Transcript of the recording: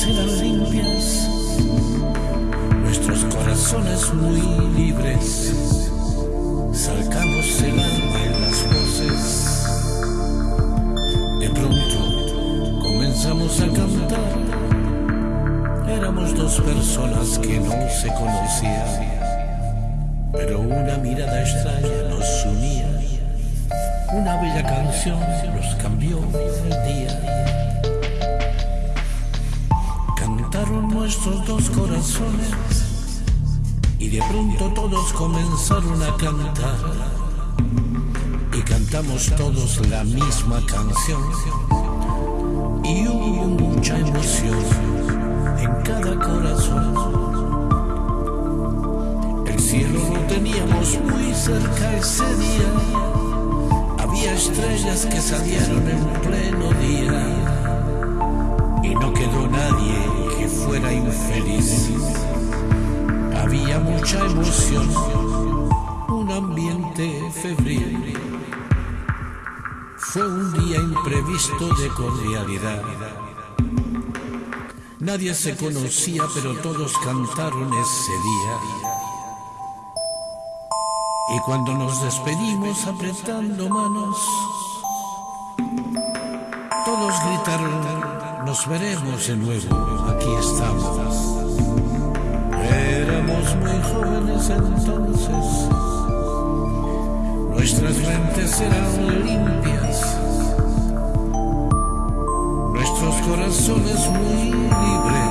serán limpias, nuestros corazones muy libres, sacamos el alma en las voces. De pronto comenzamos a cantar, éramos dos personas que no se conocían, pero una mirada extraña nos unía, una bella canción nos cambió el día. Dos corazones y de pronto todos comenzaron a cantar. Y cantamos todos la misma canción. Y hubo mucha emoción en cada corazón. El cielo lo teníamos muy cerca ese día. Había estrellas que salieron en pleno había mucha emoción, un ambiente febril. Fue un día imprevisto de cordialidad. Nadie se conocía, pero todos cantaron ese día. Y cuando nos despedimos apretando manos, todos gritaron, nos veremos de nuevo, aquí estamos. Entonces, nuestras mentes eran limpias, nuestros corazones muy libres.